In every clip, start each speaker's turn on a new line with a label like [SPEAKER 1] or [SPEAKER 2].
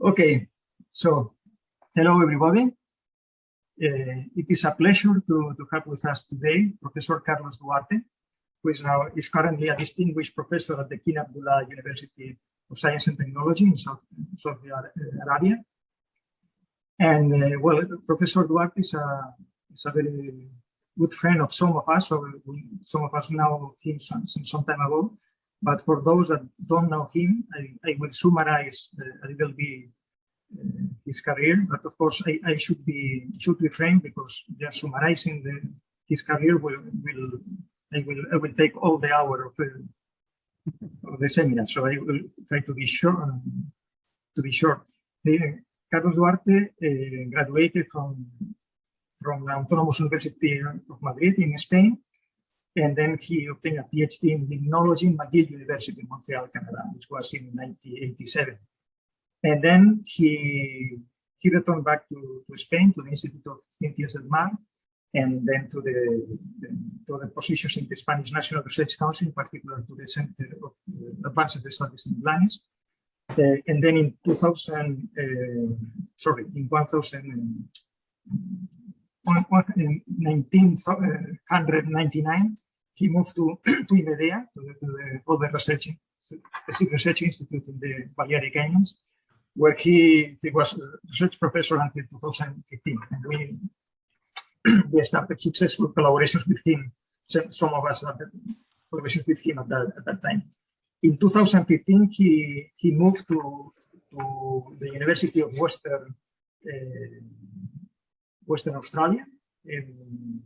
[SPEAKER 1] Okay, so hello everybody. Uh, it is a pleasure to, to have with us today Professor Carlos Duarte, who is now is currently a distinguished professor at the King Abdullah University of Science and Technology in South, Saudi Arabia. And uh, well, Professor Duarte is a, is a very good friend of some of us, or some of us know him some time ago. But for those that don't know him, I, I will summarize uh, a little bit uh, his career. But of course, I, I should be should refrain because just summarizing the, his career will will I will I will take all the hour of, uh, of the seminar. So I will try to be short. Um, to be short, Carlos Duarte uh, graduated from from the Autonomous University of Madrid in Spain and then he obtained a PhD in limnology in McGill University in Montreal, Canada, which was in 1987. And then he he returned back to, to Spain, to the Institute of Ciencias del Mar, and then to the, to the positions in the Spanish National Research Council, in particular to the Center of uh, Advanced Studies in Blanes. Uh, and then in 2000, uh, sorry, in 1000, 1999, he moved to, to IMEDEA, to the, to the other research, research institute in the Balearic Islands, where he, he was a research professor until 2015. And we, we started successful collaborations with him, some of us had collaborations with him at that, at that time. In 2015, he, he moved to, to the University of Western uh, Western Australia. And,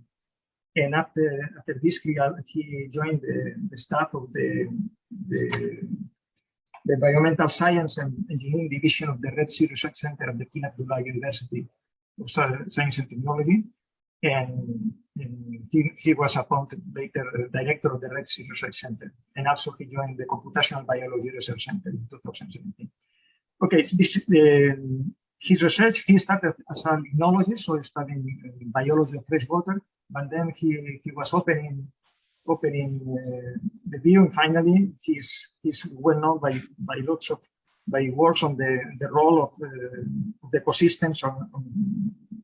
[SPEAKER 1] and after after this, he, he joined the, the staff of the, the, the Environmental Science and Engineering Division of the Red Sea Research Center at the King Abdullah University of Science and Technology. And, and he, he was appointed later director of the Red Sea Research Center. And also he joined the Computational Biology Research Center in 2017. Okay, so this, uh, his research, he started as a limnologist, so studying uh, biology of freshwater, but then he, he was opening opening uh, the view and finally he's he's well known by by lots of by works on the the role of, uh, the ecosystems on, on,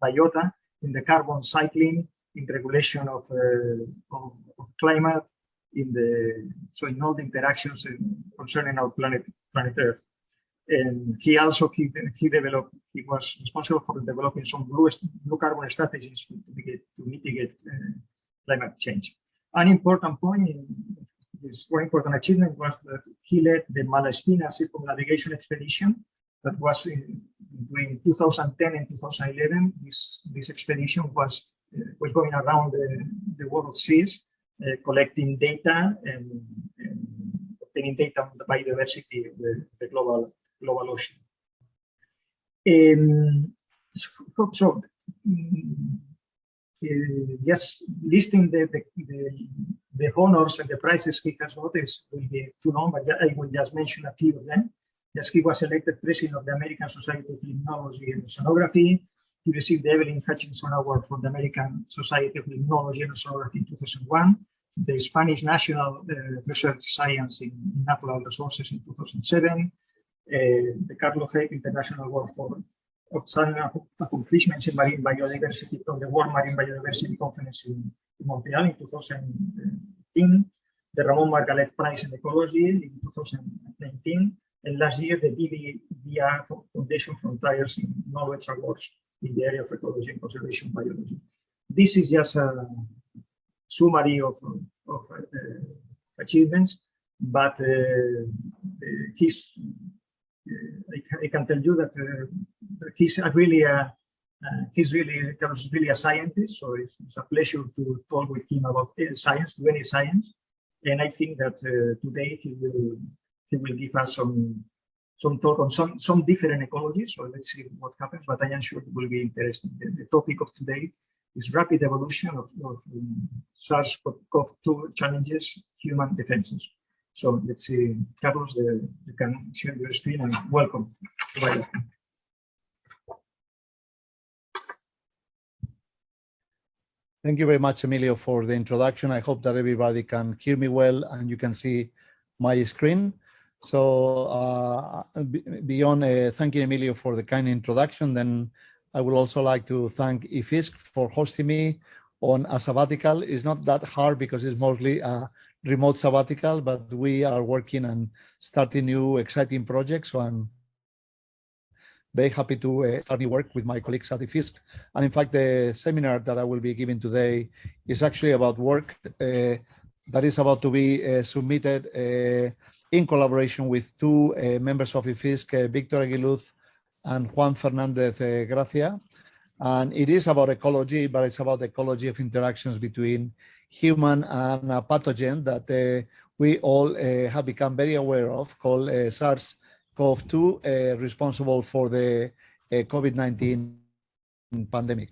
[SPEAKER 1] biota in the carbon cycling in regulation of, uh, of, of climate in the so in all the interactions concerning our planet planet earth and he also he, he developed he was responsible for developing some blue blue carbon strategies to mitigate to mitigate uh, climate change. An important point in this very important achievement was that he led the Malaspina circumnavigation expedition that was in, between 2010 and 2011. This this expedition was uh, was going around the, the world seas, uh, collecting data and, and, obtaining data on the biodiversity of the, the global global ocean. So, so uh, just listing the, the, the, the, honors and the prizes he has got is will be too long, but I will just mention a few of them. Yes, he was elected president of the American Society of Limnology and Oceanography. He received the Evelyn Hutchinson Award from the American Society of Limnology and Oceanography in 2001, the Spanish National uh, Research Science in Natural Resources in 2007, uh, the Carlos Heip International Award for outstanding accomplishments in marine biodiversity from the World Marine Biodiversity Conference in, in Montreal in 2018, the Ramon Margalef Prize in Ecology in 2019, and last year the BBVA Foundation Frontiers in Knowledge Awards in the area of ecology and conservation biology. This is just a summary of, of uh, achievements, but uh, his I, can tell you that uh, he's really a, uh, he's really Carlos really a scientist, so it's, it's, a pleasure to talk with him about science, any science. And I think that uh, today he will he will give us some some talk on some some different ecologies. So let's see what happens. But I am sure it will be interesting. The, the topic of today is rapid evolution of, of um, SARS-CoV-2 challenges, human defenses. So let's see, Carlos, the, you can share your screen and welcome.
[SPEAKER 2] Thank you very much, Emilio, for the introduction. I hope that everybody can hear me well and you can see my screen. So uh, beyond uh, thanking Emilio for the kind introduction, then I would also like to thank IFISC for hosting me on a sabbatical. It's not that hard because it's mostly a remote sabbatical, but we are working and starting new exciting projects. So I'm very happy to uh, start new work with my colleagues at IFISC. And in fact, the seminar that I will be giving today is actually about work uh, that is about to be uh, submitted uh, in collaboration with two uh, members of IFISC, uh, Victor Eguiluz and Juan Fernandez Gracia. And it is about ecology, but it's about ecology of interactions between human and a pathogen that uh, we all uh, have become very aware of called uh, SARS-CoV-2 responsible for the COVID-19 pandemic.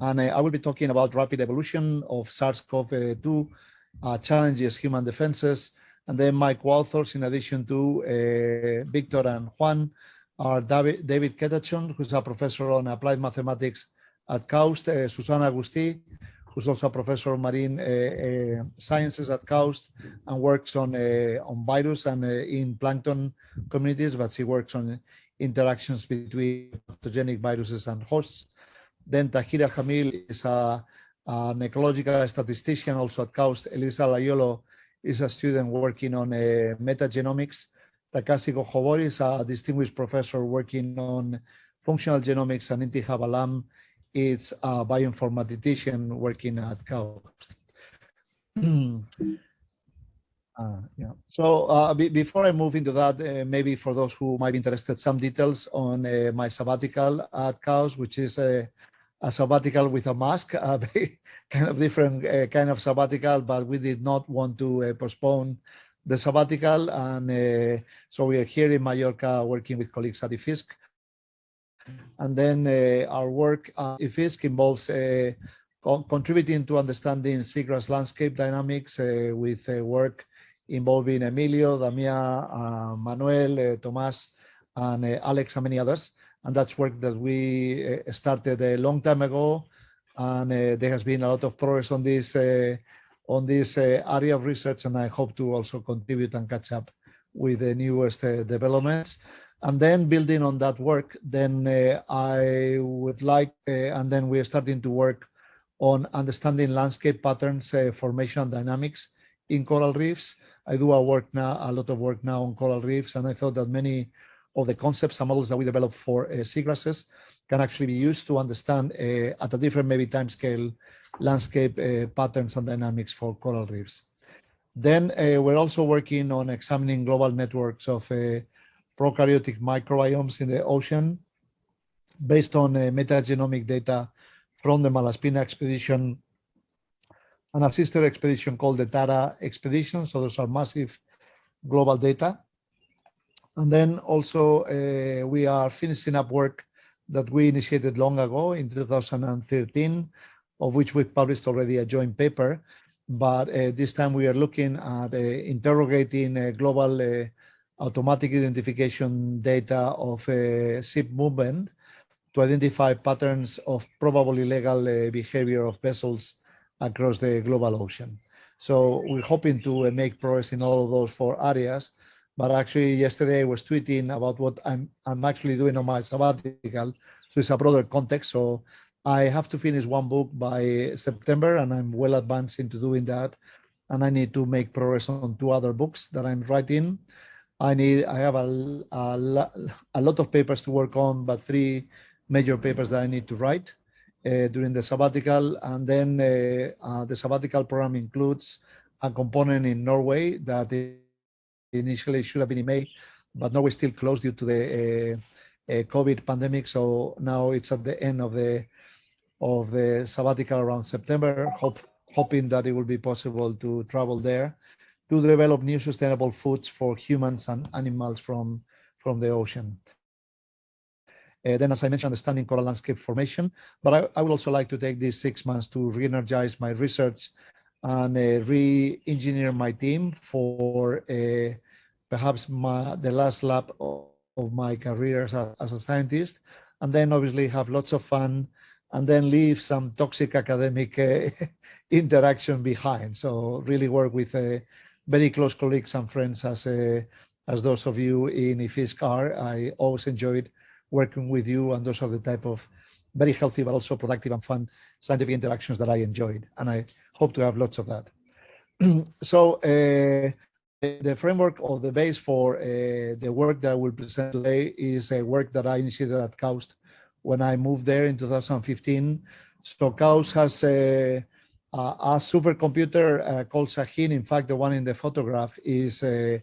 [SPEAKER 2] And I will be talking about rapid evolution of SARS-CoV-2, challenges human defenses, and then my co-authors, in addition to Victor and Juan, are David, David Ketcheson, who's a professor on applied mathematics at KAUST, uh, Susana Agustí, who's also a professor of marine uh, uh, sciences at KAUST and works on, uh, on virus and uh, in plankton communities, but she works on interactions between pathogenic viruses and hosts. Then Tahira Jamil is a, an ecological statistician also at KAUST. Elisa Laiolo is a student working on uh, metagenomics Takashi Gojobori is a distinguished professor working on functional genomics, and Intikhab Alam is a bioinformatician working at KAUST. Uh, yeah. So uh, before I move into that, uh, maybe for those who might be interested, some details on uh, my sabbatical at KAUST, which is a, a, sabbatical with a mask, a kind of different uh, kind of sabbatical, but we did not want to uh, postpone the sabbatical. And so we are here in Mallorca working with colleagues at IFISC. And then uh, our work at IFISC involves uh, co contributing to understanding seagrass landscape dynamics uh, with uh, work involving Emilio, Damia, uh, Manuel, Tomas, and Alex, and many others. And that's work that we started a long time ago. And there has been a lot of progress on this on this uh, area of research, and I hope to also contribute and catch up with the newest uh, developments. And then building on that work, then uh, I would like, and then we're starting to work on understanding landscape patterns, formation and dynamics in coral reefs. I do a work now, a lot of work now on coral reefs, and I thought that many of the concepts and models that we develop for uh, seagrasses can actually be used to understand uh, at a different maybe time scale landscape uh, patterns and dynamics for coral reefs. Then uh, we're also working on examining global networks of uh, prokaryotic microbiomes in the ocean based on metagenomic data from the Malaspina expedition and a sister expedition called the Tara expedition. So those are massive global data. And then also uh, we are finishing up work that we initiated long ago in 2013 of which we've published already a joint paper. But uh, this time we are looking at uh, interrogating uh, global uh, automatic identification data of uh, ship movement to identify patterns of probable illegal uh, behavior of vessels across the global ocean. So we're hoping to make progress in all of those four areas. But actually, yesterday I was tweeting about what I'm I'm actually doing on my sabbatical. So it's a broader context. So I have to finish one book by September and I'm well advanced into doing that. And I need to make progress on two other books that I'm writing. I need, I have a, a, a lot of papers to work on, but three major papers that I need to write uh, during the sabbatical. And then uh, uh, the sabbatical program includes a component in Norway that initially should have been in May, but Norway still closed due to the uh, uh, COVID pandemic. So now it's at the end of the of the sabbatical around September, hope, hoping that it will be possible to travel there to develop new sustainable foods for humans and animals from, from the ocean. Uh, then, as I mentioned, understanding coral landscape formation, but I, I would also like to take these six months to re-energize my research and uh, re-engineer my team for uh, perhaps my, the last lap of, of my career as a, as a scientist, and then obviously have lots of fun and then leave some toxic academic uh, interaction behind. So really work with uh, very close colleagues and friends as uh, as those of you in IFISC are. I always enjoyed working with you, and those are the type of very healthy but also productive and fun scientific interactions that I enjoyed, and I hope to have lots of that. so uh, the framework or the base for uh, the work that I will present today is a work that I initiated at KAUST when I moved there in 2015. So KAUST has a, a supercomputer uh, called Shaheen. In fact, the one in the photograph is uh,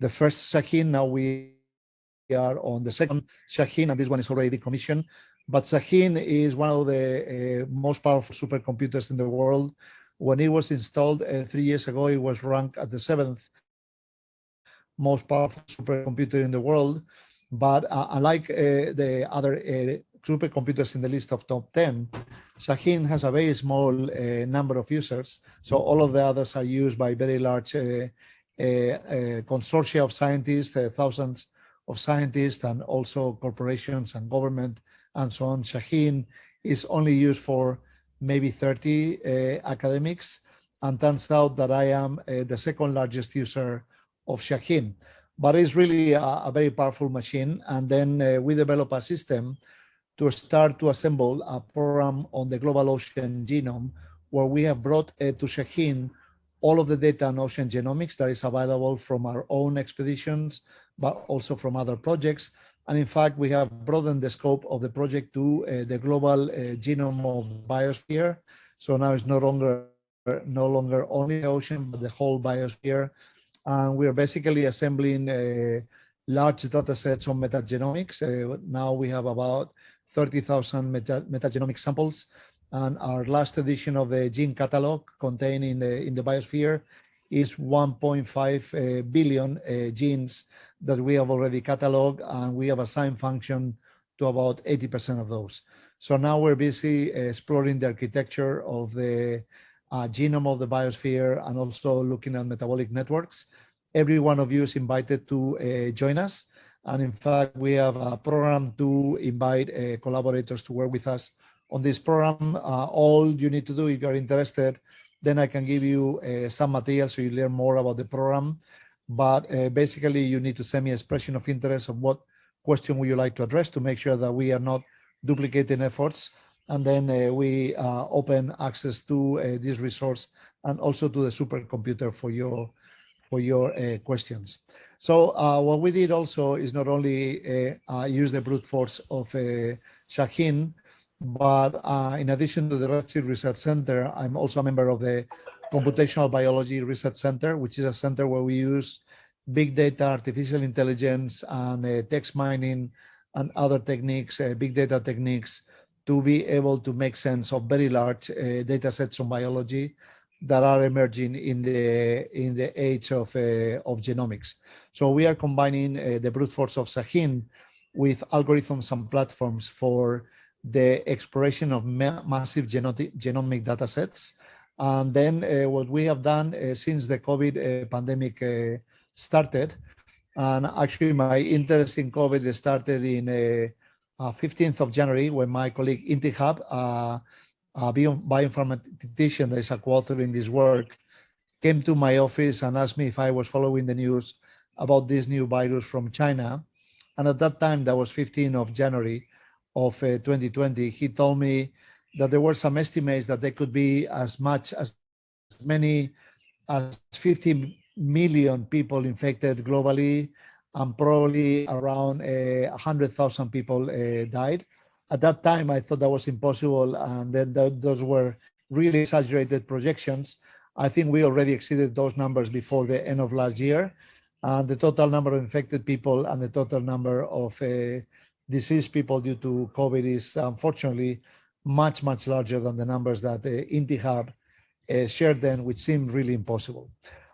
[SPEAKER 2] the first Shaheen. Now we are on the second Shaheen, and this one is already decommissioned. But Shaheen is one of the uh, most powerful supercomputers in the world. When it was installed uh, three years ago, it was ranked at the seventh most powerful supercomputer in the world. But uh, unlike uh, the other uh, supercomputers in the list of top 10, Shaheen has a very small uh, number of users. So all of the others are used by very large uh, uh, consortia of scientists, thousands of scientists, and also corporations and government and so on. Shaheen is only used for maybe 30 academics and turns out that I am the second largest user of Shaheen. But it's really a, a very powerful machine. And then uh, we develop a system to start to assemble a program on the global ocean genome where we have brought uh, to Shaheen all of the data on ocean genomics that is available from our own expeditions, but also from other projects. And in fact, we have broadened the scope of the project to uh, the global uh, genome of biosphere. So now it's no longer no longer only the ocean, but the whole biosphere and we are basically assembling uh, large data sets on metagenomics. Uh, now we have about 30,000 meta metagenomic samples, and our last edition of the gene catalog contained in the, in the biosphere is 1.5 uh, billion uh, genes that we have already cataloged, and we have assigned function to about 80% of those. So now we're busy exploring the architecture of the uh, genome of the biosphere, and also looking at metabolic networks. Every one of you is invited to uh, join us. And in fact, we have a program to invite uh, collaborators to work with us on this program. Uh, all you need to do if you're interested, then I can give you uh, some material so you learn more about the program. But uh, basically, you need to send me an expression of interest of what question would you like to address to make sure that we are not duplicating efforts and then uh, we uh, open access to this resource and also to the supercomputer for your for your questions. So what we did also is not only use the brute force of Shaheen, but uh, in addition to the Red Sea Research Center, I'm also a member of the Computational Biology Research Center, which is a center where we use big data, artificial intelligence, and uh, text mining and other techniques, uh, big data techniques to be able to make sense of very large uh, data sets on biology that are emerging in the in the age of uh, of genomics. So we are combining uh, the brute force of Shaheen with algorithms and platforms for the exploration of ma massive genetic, genomic data sets. And then uh, what we have done uh, since the COVID uh, pandemic started, and actually my interest in COVID started in uh, 15th of January when my colleague Intikhab, uh, a bioinformatician that is a co-author in this work, came to my office and asked me if I was following the news about this new virus from China. And at that time, that was 15th of January of uh, 2020, he told me that there were some estimates that there could be as much as many as 50 million people infected globally and probably around uh, 100,000 people uh, died. At that time, I thought that was impossible, and then th those were really exaggerated projections. I think we already exceeded those numbers before the end of last year. And the total number of infected people and the total number of uh, deceased people due to COVID is unfortunately much, much larger than the numbers that uh, Intikhab uh, shared then, which seemed really impossible.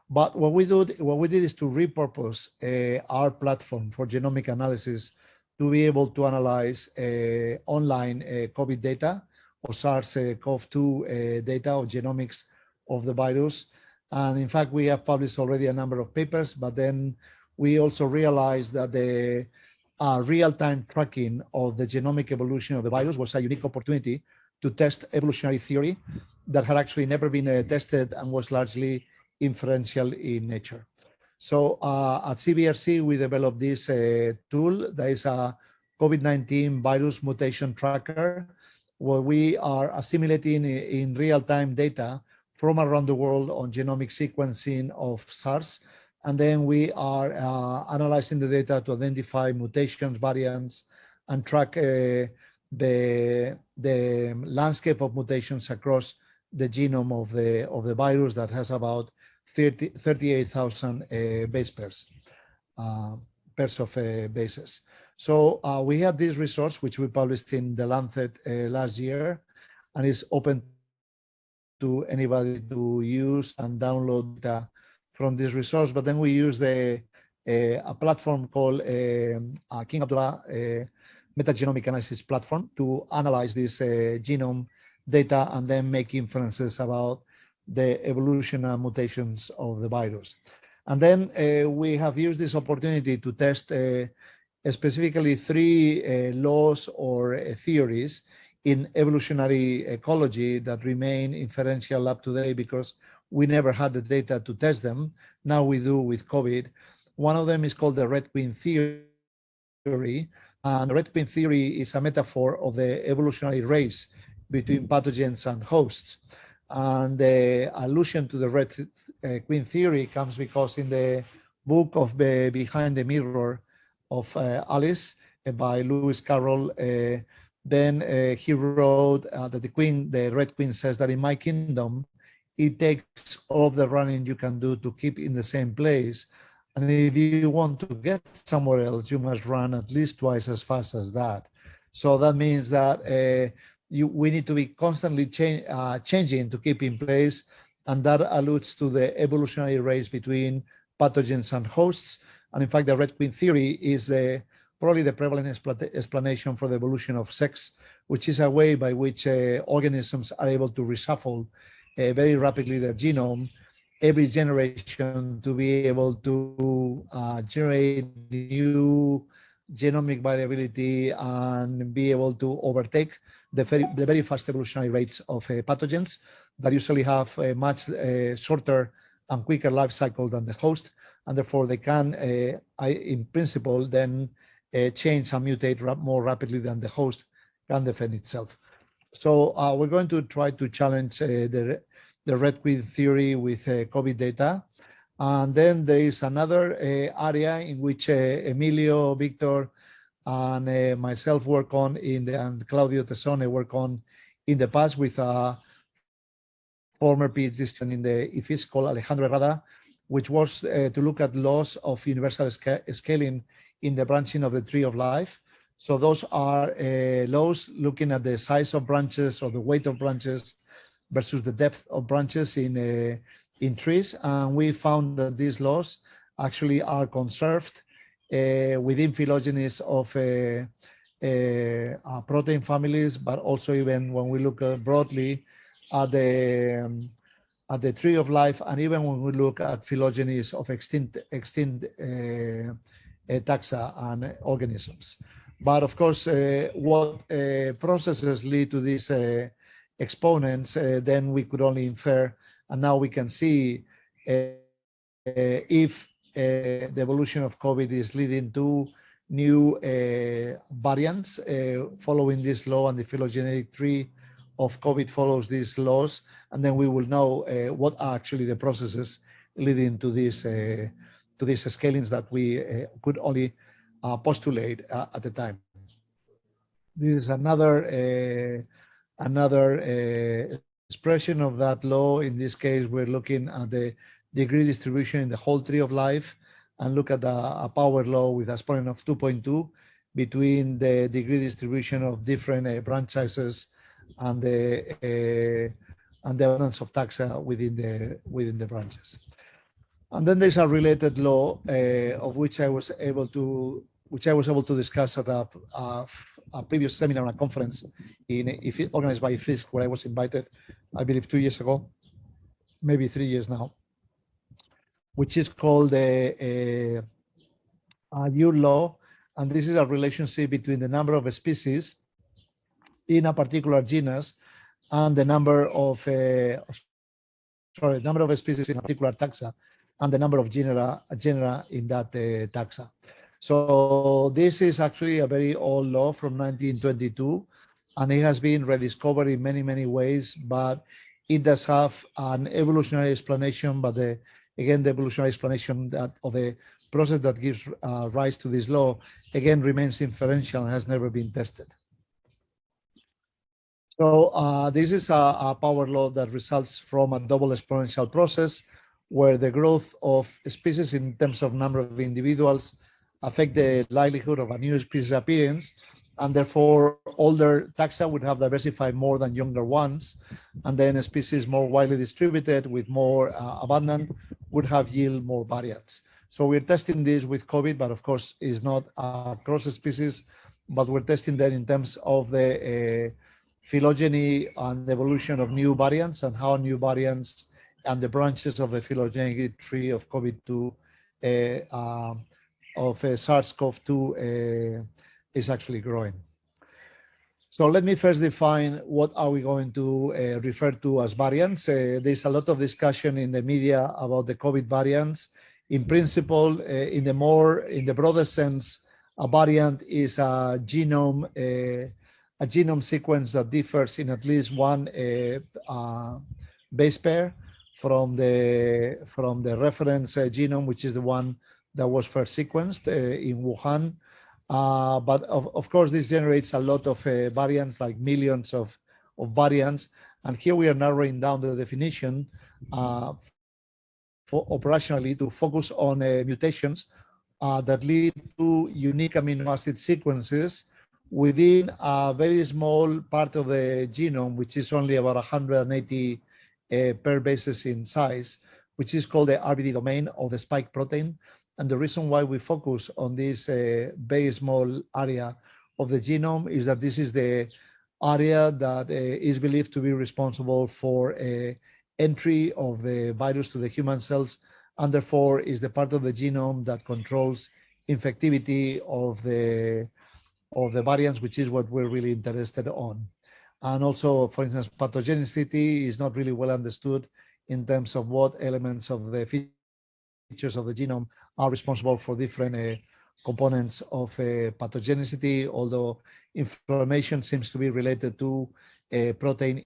[SPEAKER 2] But what we do, what we did is to repurpose uh, our platform for genomic analysis to be able to analyze uh, online uh, COVID data or SARS-CoV-2 uh, data or genomics of the virus. And in fact, we have published already a number of papers, but then we also realized that the uh, real-time tracking of the genomic evolution of the virus was a unique opportunity to test evolutionary theory that had actually never been uh, tested and was largely inferential in nature. So uh, at CBRC, we developed this uh, tool. That is a COVID-19 virus mutation tracker, where we are assimilating in real-time data from around the world on genomic sequencing of SARS. And then we are uh, analyzing the data to identify mutations, variants, and track uh, the, the landscape of mutations across the genome of the, of the virus that has about 30, 38,000 uh, base pairs, uh, pairs of uh, bases. So we had this resource, which we published in The Lancet last year, and it's open to anybody to use and download data from this resource. But then we use the uh, a platform called uh, King Abdullah uh, metagenomic analysis platform to analyze this uh, genome data and then make inferences about the evolution and mutations of the virus. And then uh, we have used this opportunity to test uh, specifically three uh, laws or uh, theories in evolutionary ecology that remain inferential up to date because we never had the data to test them. Now we do with COVID. One of them is called the Red Queen theory. And the Red Queen theory is a metaphor of the evolutionary race between pathogens and hosts. And the allusion to the Red uh, Queen theory comes because in the book of the Behind the Mirror of uh, Alice uh, by Lewis Carroll, then he wrote that the queen, the Red Queen says that in my kingdom, it takes all the running you can do to keep in the same place. And if you want to get somewhere else, you must run at least twice as fast as that. So that means that uh, you, we need to be constantly uh, changing to keep in place. And that alludes to the evolutionary race between pathogens and hosts. And in fact, the Red Queen theory is probably the prevalent explanation for the evolution of sex, which is a way by which uh, organisms are able to reshuffle uh, very rapidly their genome every generation to be able to uh, generate new genomic variability and be able to overtake the very, the very fast evolutionary rates of uh, pathogens that usually have a much uh, shorter and quicker life cycle than the host. And therefore they can, uh, in principle, then uh, change and mutate more rapidly than the host can defend itself. So uh, we're going to try to challenge the, the Red Queen theory with COVID data. And then there is another uh, area in which uh, Emilio, Victor, and uh, myself work on in the, and Claudio Tessone work on in the past with a former PhD student in the IFISC called Alejandro Herrada, which was uh, to look at laws of universal sca scaling in the branching of the tree of life. So those are uh, laws looking at the size of branches or the weight of branches versus the depth of branches in uh, in trees. And we found that these laws actually are conserved within phylogenies of uh, uh, uh protein families, but also even when we look uh, broadly at the um, at the tree of life, and even when we look at phylogenies of extinct extinct uh, taxa and organisms. But of course, what processes lead to these exponents, then we could only infer and now we can see uh, uh, if uh, Uh, the evolution of COVID is leading to new uh, variants uh, following this law and the phylogenetic tree of COVID follows these laws, and then we will know uh, what are actually the processes leading to these uh, to these scalings that we uh, could only postulate at the time. This is another another expression of that law. In this case, we're looking at the degree distribution in the whole tree of life and look at a, a power law with a exponent of 2.2 between the degree distribution of different uh, and the uh, and the abundance of taxa within the within the branches. And then there's a related law uh, of which I was able to which I was able to discuss at a, a, a previous seminar and a conference in if organized by FISC where I was invited I believe two years ago, maybe three years now, which is called a, a, a law. And this is a relationship between the number of species in a particular genus and the number of, uh, sorry, number of species in a particular taxa and the number of genera, genera in that uh, taxa. So this is actually a very old law from 1922, and it has been rediscovered in many, many ways, but it does have an evolutionary explanation, but the, again, the evolutionary explanation that of the process that gives uh, rise to this law, again, remains inferential and has never been tested. So uh, this is a, a, power law that results from a double exponential process where the growth of species in terms of number of individuals affect the likelihood of a new species appearance and therefore older taxa would have diversified more than younger ones and then a species more widely distributed with more uh, abundant would have yield more variants. So we're testing this with COVID, but of course it's not across species, but we're testing that in terms of the uh, phylogeny and evolution of new variants and how new variants and the branches of the phylogenetic tree of COVID-2 uh, um, of uh, SARS-CoV-2 uh, is actually growing. So let me first define what are we going to uh, refer to as variants. Uh, there's a lot of discussion in the media about the COVID variants. In principle, uh, in the more, in the broader sense, a variant is a genome, uh, a genome sequence that differs in at least one base pair from the from the reference genome, which is the one that was first sequenced uh, in Wuhan. Uh, but of, of course, this generates a lot of uh, variants, like millions of, of variants. And here we are narrowing down the definition uh, operationally to focus on uh, mutations uh, that lead to unique amino acid sequences within a very small part of the genome, which is only about 180 pair bases in size, which is called the RBD domain of the spike protein. And the reason why we focus on this uh, very small area of the genome is that this is the area that uh, is believed to be responsible for uh, entry of the virus to the human cells, and therefore is the part of the genome that controls infectivity of the of the variants, which is what we're really interested on. And also, for instance, pathogenicity is not really well understood in terms of what elements of the features of the genome are responsible for different uh, components of uh, pathogenicity, although inflammation seems to be related to uh, protein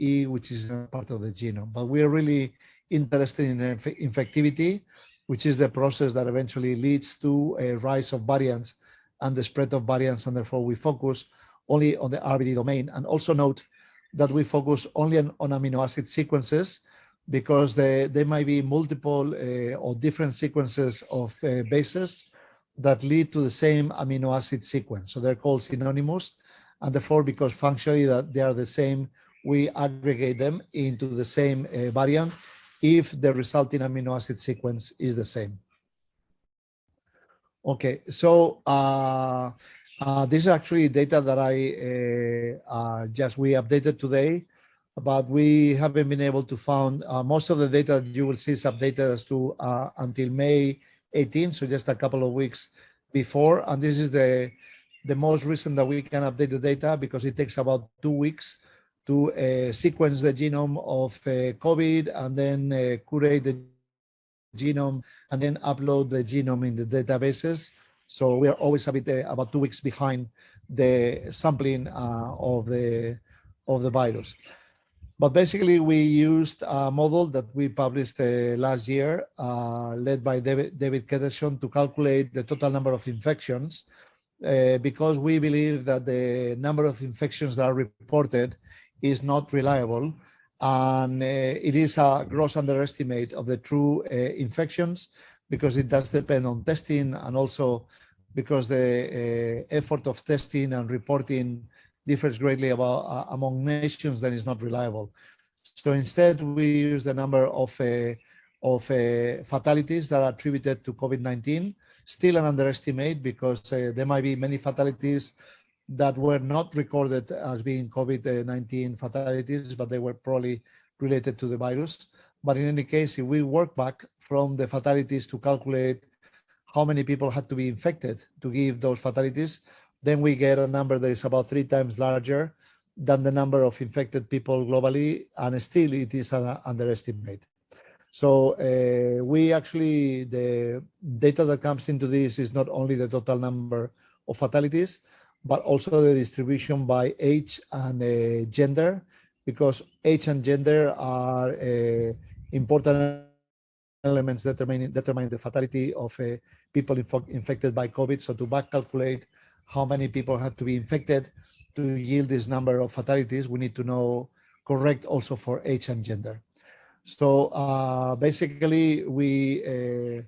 [SPEAKER 2] E, which is part of the genome. But we are really interested in inf infectivity, which is the process that eventually leads to a rise of variants and the spread of variants, and therefore we focus only on the RBD domain. And also note that we focus only on, on amino acid sequences because they, there might be multiple uh, or different sequences of uh, bases that lead to the same amino acid sequence. So they're called synonymous. And therefore, because functionally that they are the same, we aggregate them into the same uh, variant if the resulting amino acid sequence is the same. Okay, so uh, uh, this is actually data that I uh, uh, just we updated today but we haven't been able to find uh, most of the data you will see is updated as to uh, until May 18, so just a couple of weeks before. And this is the the most recent that we can update the data because it takes about two weeks to uh, sequence the genome of uh, COVID and then uh, curate the genome and then upload the genome in the databases. So we are always a bit uh, about two weeks behind the sampling of the of the virus. But basically, we used a model that we published uh, last year, uh, led by David, David Ketcheson, to calculate the total number of infections, uh, because we believe that the number of infections that are reported is not reliable, and uh, it is a gross underestimate of the true uh, infections, because it does depend on testing, and also because the uh, effort of testing and reporting differs greatly about, uh, among nations, then it's not reliable. So instead, we use the number of, uh, of uh, fatalities that are attributed to COVID-19, still an underestimate because uh, there might be many fatalities that were not recorded as being COVID-19 fatalities, but they were probably related to the virus. But in any case, if we work back from the fatalities to calculate how many people had to be infected to give those fatalities, then we get a number that is about three times larger than the number of infected people globally, and still it is an underestimate. So uh, we actually, the data that comes into this is not only the total number of fatalities, but also the distribution by age and uh, gender, because age and gender are uh, important elements determining, determining the fatality of uh, people infected by COVID. So to back calculate how many people had to be infected to yield this number of fatalities, we need to know correct also for age and gender. So uh, basically, we uh,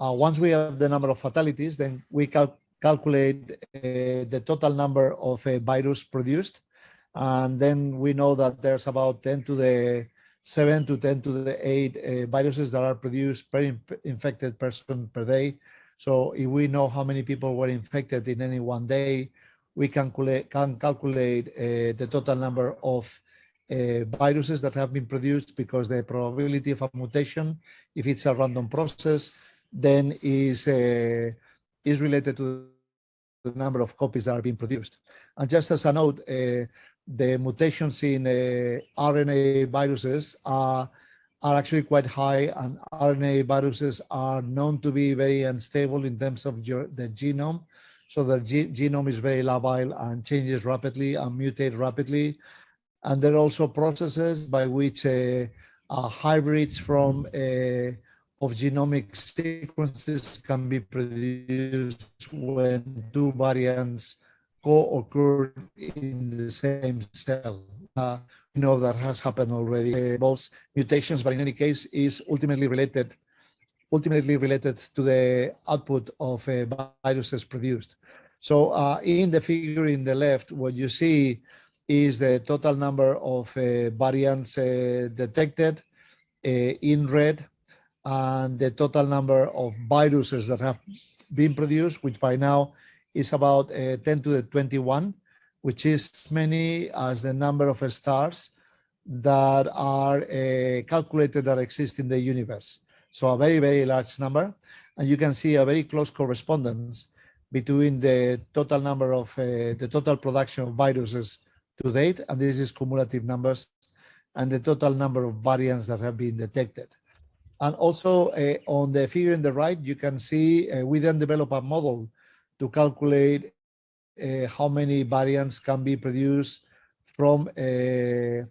[SPEAKER 2] uh, once we have the number of fatalities, then we cal calculate uh, the total number of uh, virus produced, and then we know that there's about 10 to the 7 to 10 to the 8 uh, viruses that are produced per inf infected person per day. So if we know how many people were infected in any one day, we can calculate, can calculate the total number of uh, viruses that have been produced because the probability of a mutation, if it's a random process, then is uh, is related to the number of copies that are being produced. And just as a note, uh, the mutations in uh, RNA viruses are are actually quite high, and RNA viruses are known to be very unstable in terms of the genome. So the genome is very labile and changes rapidly and mutate rapidly. And there are also processes by which uh, uh, hybrids from uh, of genomic sequences can be produced when two variants co-occur in the same cell. Uh, know that has happened already. Uh, both mutations, but in any case, is ultimately related, ultimately related to the output of uh, viruses produced. So uh, in the figure in the left, what you see is the total number of uh, variants uh, detected uh, in red and the total number of viruses that have been produced, which by now is about 10 to the 21, which is many as the number of stars that are uh, calculated that exist in the universe. So a very, very large number. And you can see a very close correspondence between the total number of uh, the total production of viruses to date, and this is cumulative numbers, and the total number of variants that have been detected. And also uh, on the figure in the right, you can see uh, we then develop a model to calculate how many variants can be produced from uh,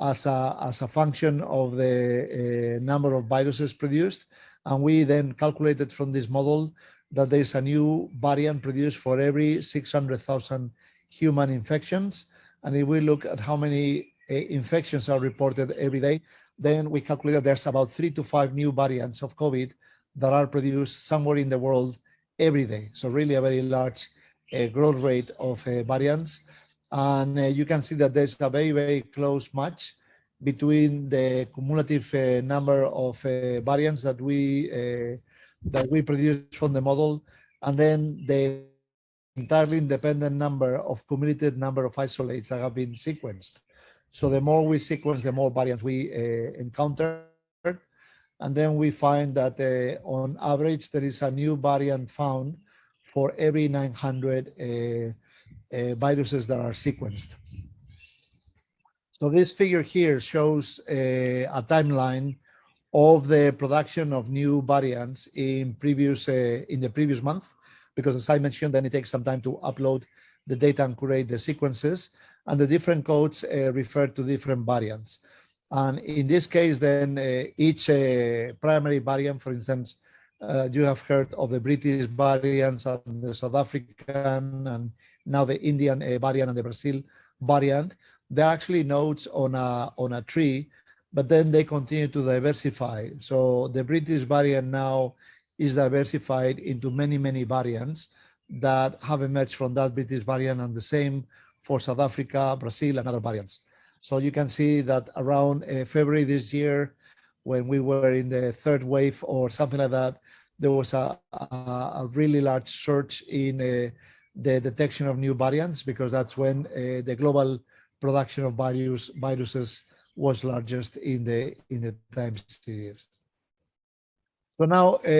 [SPEAKER 2] as a as a function of the uh, number of viruses produced. And we then calculated from this model that there's a new variant produced for every 600,000 human infections and if we look at how many uh, infections are reported every day, then we calculate that there's about three to five new variants of COVID that are produced somewhere in the world every day. So really a very large uh, growth rate of uh, variants. And uh, you can see that there's a very, very close match between the cumulative uh, number of variants that we that we produce from the model and then the entirely independent number of cumulative number of isolates that have been sequenced. So the more we sequence, the more variants we uh, encounter. And then we find that uh, on average, there is a new variant found for every 900 uh, uh, viruses that are sequenced. So this figure here shows uh, a timeline of the production of new variants in previous uh, in the previous month because as I mentioned, then it takes some time to upload the data and create the sequences and the different codes uh, refer to different variants. And in this case, then uh, each primary variant, for instance, uh, you have heard of the British variants and the South African and now the Indian uh, variant and the Brazil variant. They're actually nodes on a, on a tree, but then they continue to diversify. So the British variant now is diversified into many, many variants that have emerged from that British variant and the same for South Africa, Brazil, and other variants. So you can see that around uh, February this year, when we were in the third wave or something like that, there was a, a, a really large surge in uh, the detection of new variants because that's when uh, the global production of virus, viruses was largest in the in the time series. So now uh,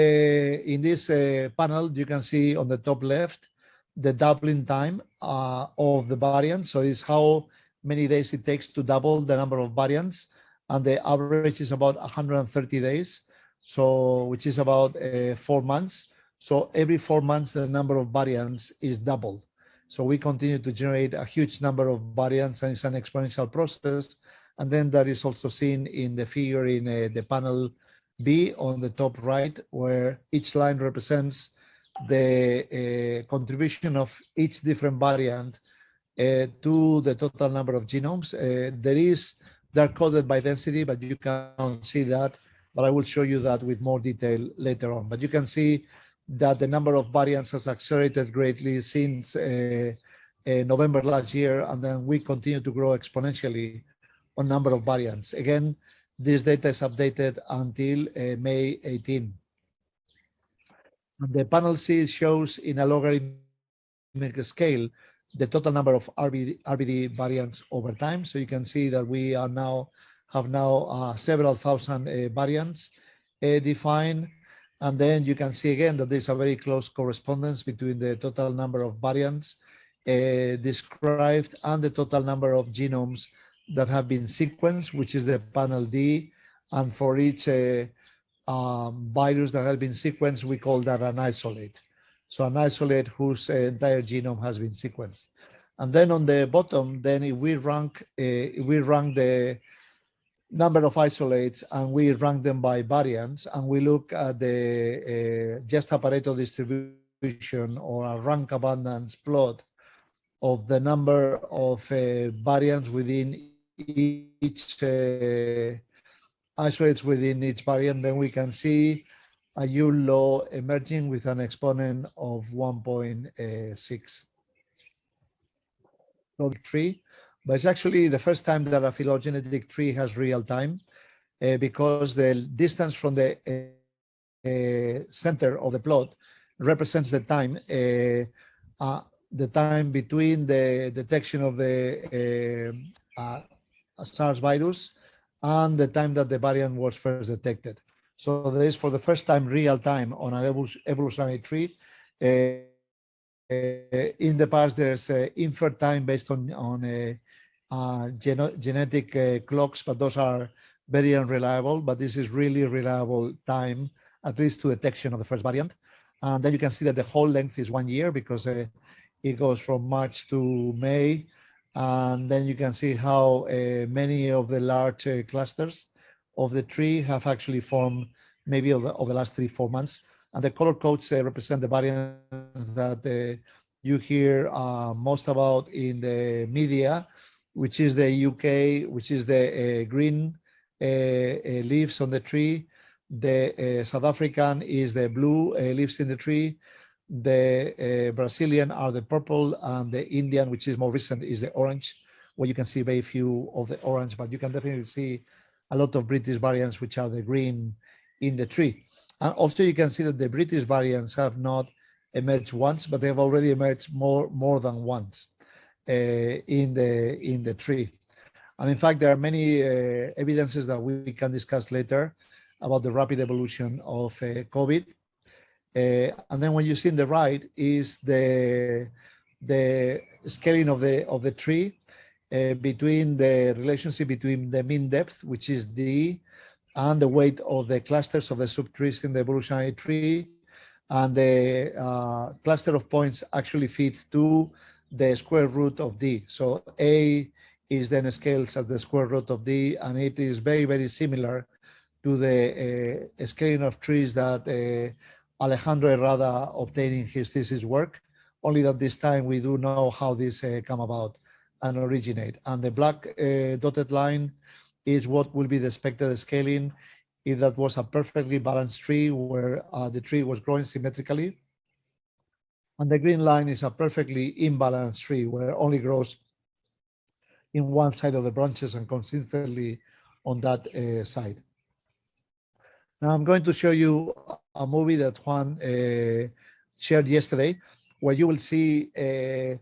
[SPEAKER 2] in this uh, panel, you can see on the top left, the doubling time uh, of the variant. So it's how many days it takes to double the number of variants. And the average is about 130 days, so which is about uh, four months. So every four months, the number of variants is doubled. So we continue to generate a huge number of variants, and it's an exponential process. And then that is also seen in the figure in uh, the panel B on the top right, where each line represents the uh, contribution of each different variant uh, to the total number of genomes. Uh, there is, they're coded by density, but you can't see that. But I will show you that with more detail later on. But you can see that the number of variants has accelerated greatly since uh, uh, November last year, and then we continue to grow exponentially on number of variants. Again, this data is updated until uh, May 18. And The panel C shows in a logarithmic scale the total number of RBD, RBD variants over time. So you can see that we are now have now uh, several thousand uh, variants uh, defined. And then you can see again that there's a very close correspondence between the total number of variants uh, described and the total number of genomes that have been sequenced, which is the panel D. And for each uh, um, virus that has been sequenced, we call that an isolate. So an isolate whose uh, entire genome has been sequenced. And then on the bottom, then if we rank, uh, we rank the number of isolates and we rank them by variants and we look at the uh, just Pareto distribution or a rank abundance plot of the number of uh, variants within each uh, isolates within each variant, then we can see a U law emerging with an exponent of 1.6. Tree, but it's actually the first time that a phylogenetic tree has real time uh, because the distance from the uh, center of the plot represents the time uh, uh, the time between the detection of the uh, SARS virus and the time that the variant was first detected. So there is for the first time real time on an evolutionary tree. Uh, uh, in the past, there's uh, inferred time based on, on uh, gen genetic uh, clocks, but those are very unreliable. But this is really reliable time, at least to detection of the first variant. And then you can see that the whole length is one year because uh, it goes from March to May and then you can see how uh, many of the large uh, clusters of the tree have actually formed maybe over, over the last three, four months. And the color codes uh, represent the variants that uh, you hear uh, most about in the media, which is the UK, which is the uh, green leaves on the tree. The South African is the blue leaves in the tree the uh, Brazilian are the purple and the Indian, which is more recent, is the orange, where you can see very few of the orange, but you can definitely see a lot of British variants, which are the green in the tree. And also you can see that the British variants have not emerged once, but they have already emerged more, more than once uh, in, the, in the tree. And in fact, there are many uh, evidences that we can discuss later about the rapid evolution of uh, COVID uh, and then when you see in the right is the the scaling of the of the tree uh, between the relationship between the mean depth, which is d, and the weight of the clusters of the subtrees in the evolutionary tree, and the uh, cluster of points actually fit to the square root of d. So a is then scales at the square root of d, and it is very very similar to the uh, scaling of trees that uh, Alejandro Herrada in his thesis work, only that this time we do know how this uh, come about and originate. And the black uh, dotted line is what will be the expected scaling if that was a perfectly balanced tree where uh, the tree was growing symmetrically. And the green line is a perfectly imbalanced tree where it only grows in one side of the branches and consistently on that uh, side. Now I'm going to show you a movie that Juan uh, shared yesterday, where you will see uh,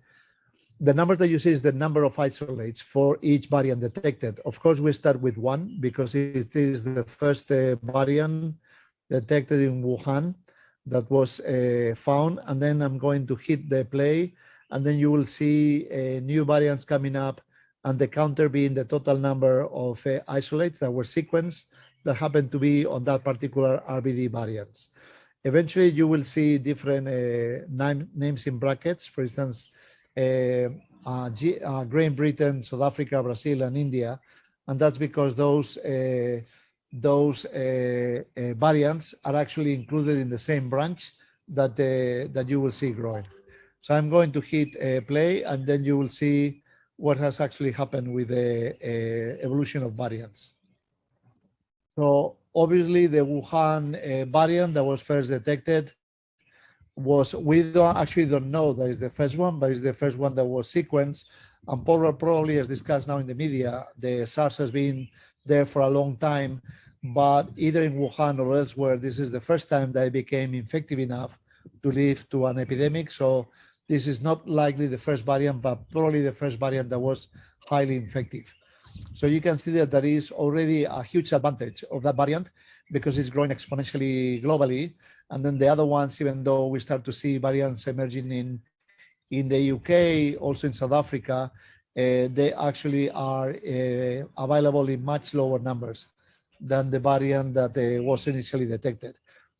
[SPEAKER 2] the number that you see is the number of isolates for each variant detected. Of course, we start with one because it is the first uh, variant detected in Wuhan that was uh, found. And then I'm going to hit the play and then you will see uh, new variants coming up and the counter being the total number of uh, isolates that were sequenced that happened to be on that particular RBD variants. Eventually, you will see different uh, name, names in brackets. For instance, Great Britain, South Africa, Brazil, and India, and that's because those uh, those uh, variants are actually included in the same branch that that you will see growing. So I'm going to hit play, and then you will see what has actually happened with the evolution of variants. So obviously the Wuhan uh, variant that was first detected was, we don't actually don't know that is the first one, but it's the first one that was sequenced. And probably, as discussed now in the media, the SARS has been there for a long time, but either in Wuhan or elsewhere, this is the first time that it became infective enough to lead to an epidemic. So this is not likely the first variant, but probably the first variant that was highly infective. So you can see that there is already a huge advantage of that variant because it's growing exponentially globally. And then the other ones, even though we start to see variants emerging in, in the UK, also in South Africa, uh, they actually are uh, available in much lower numbers than the variant that uh, was initially detected.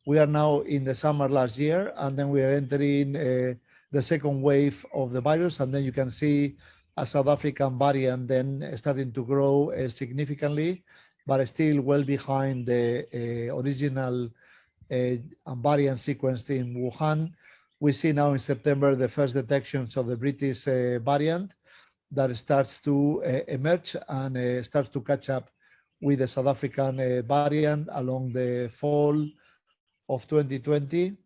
[SPEAKER 2] We are now in the summer last year, and then we are entering the second wave of the virus. And then you can see a South African variant then starting to grow significantly, but still well behind the original uh, variant sequenced in Wuhan. We see now in September the first detections of the British variant that starts to emerge and starts to catch up with the South African variant along the fall of 2020.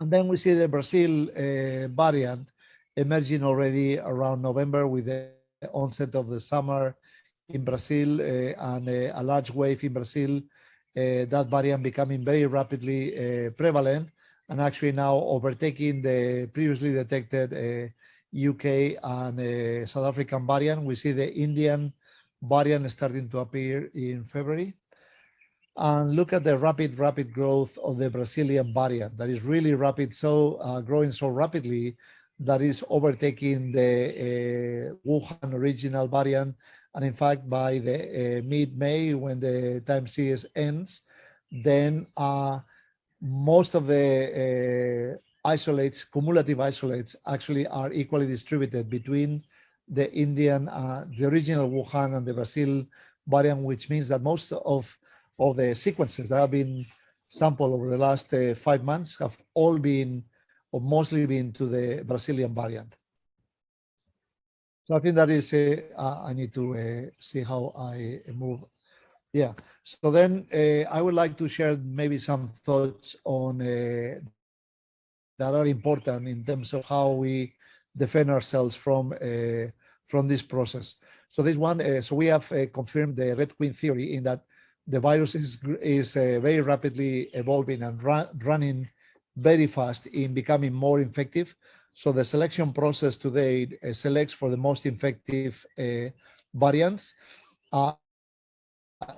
[SPEAKER 2] And then we see the Brazil variant emerging already around November with the onset of the summer in Brazil uh, and uh, a large wave in Brazil, uh, that variant becoming very rapidly prevalent and actually now overtaking the previously detected UK and South African variant. We see the Indian variant starting to appear in February. And look at the rapid, rapid growth of the Brazilian variant that is really rapid, so uh, growing so rapidly that is overtaking the uh, Wuhan original variant. And in fact, by the uh, mid-May, when the time series ends, then uh, most of the uh, isolates, cumulative isolates, actually are equally distributed between the Indian, uh, the original Wuhan and the Brazil variant, which means that most of, of the sequences that have been sampled over the last uh, five months have all been or mostly been to the Brazilian variant. So I think that is, uh, I need to uh, see how I move. Yeah, so then uh, I would like to share maybe some thoughts on uh, that are important in terms of how we defend ourselves from uh, from this process. So this one, uh, so we have confirmed the Red Queen theory in that the virus is, is very rapidly evolving and run, running very fast in becoming more effective. So the selection process today uh, selects for the most effective uh, variants. Uh,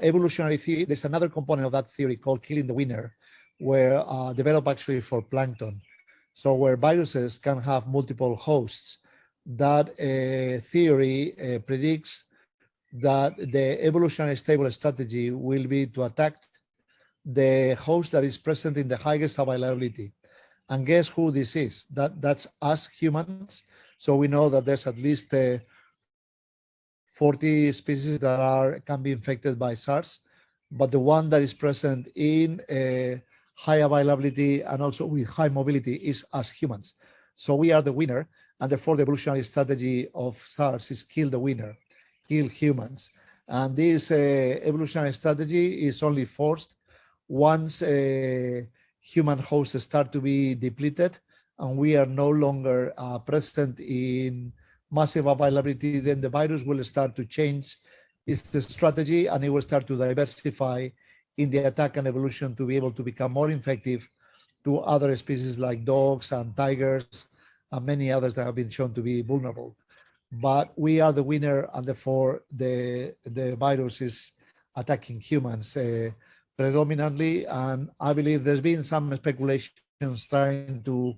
[SPEAKER 2] evolutionary theory, there's another component of that theory called killing the winner, where uh, developed actually for plankton. So where viruses can have multiple hosts, that uh, theory uh, predicts that the evolutionary stable strategy will be to attack the host that is present in the highest availability. And guess who this is? That That's us humans. So we know that there's at least uh, 40 species that are can be infected by SARS, but the one that is present in uh, high availability and also with high mobility is us humans. So we are the winner, and therefore the evolutionary strategy of SARS is kill the winner, kill humans. And this uh, evolutionary strategy is only forced once uh, human hosts start to be depleted and we are no longer uh, present in massive availability, then the virus will start to change its strategy and it will start to diversify in the attack and evolution to be able to become more effective to other species like dogs and tigers and many others that have been shown to be vulnerable. But we are the winner and therefore the, the virus is attacking humans. Uh, predominantly. And I believe there's been some speculations trying to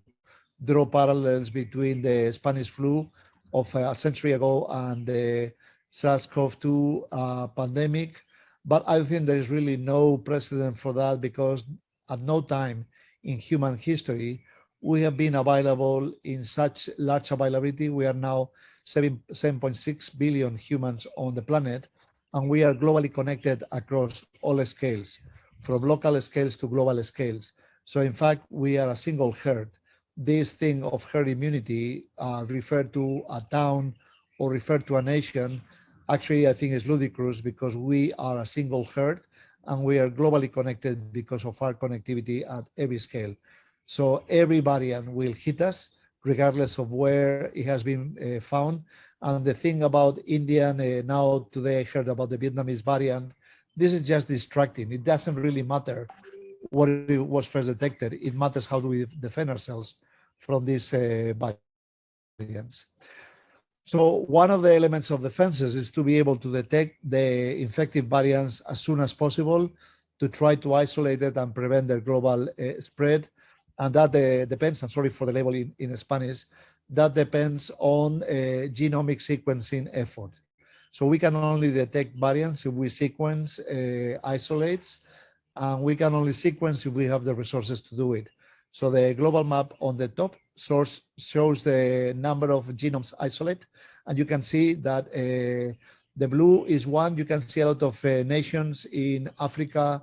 [SPEAKER 2] draw parallels between the Spanish flu of a century ago and the SARS-CoV-2 uh, pandemic. But I think there is really no precedent for that because at no time in human history we have been available in such large availability. We are now 7.6 billion humans on the planet, and we are globally connected across all scales, from local scales to global scales. So in fact, we are a single herd. This thing of herd immunity uh, referred to a town or referred to a nation, actually I think is ludicrous because we are a single herd and we are globally connected because of our connectivity at every scale. So every variant will hit us regardless of where it has been uh, found. And the thing about Indian, uh, now today I heard about the Vietnamese variant, this is just distracting. It doesn't really matter what was first detected. It matters how do we defend ourselves from these uh, variants. So one of the elements of defenses is to be able to detect the infective variants as soon as possible to try to isolate it and prevent their global uh, spread. And that uh, depends, I'm sorry for the label in, in Spanish, that depends on uh, genomic sequencing effort. So we can only detect variants if we sequence uh, isolates, and we can only sequence if we have the resources to do it. So the global map on the top source shows the number of genomes isolate, and you can see that uh, the blue is one. You can see a lot of uh, nations in Africa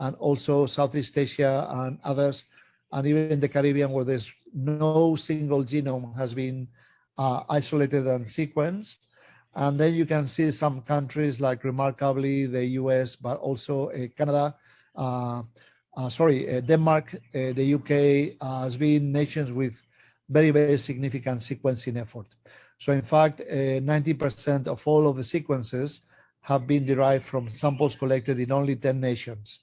[SPEAKER 2] and also Southeast Asia and others, and even the Caribbean where there's no single genome has been uh, isolated and sequenced. And then you can see some countries like remarkably the US, but also uh, Canada, uh, uh, sorry, uh, Denmark, uh, the UK has been nations with very, very significant sequencing effort. So in fact, 90% of all of the sequences have been derived from samples collected in only 10 nations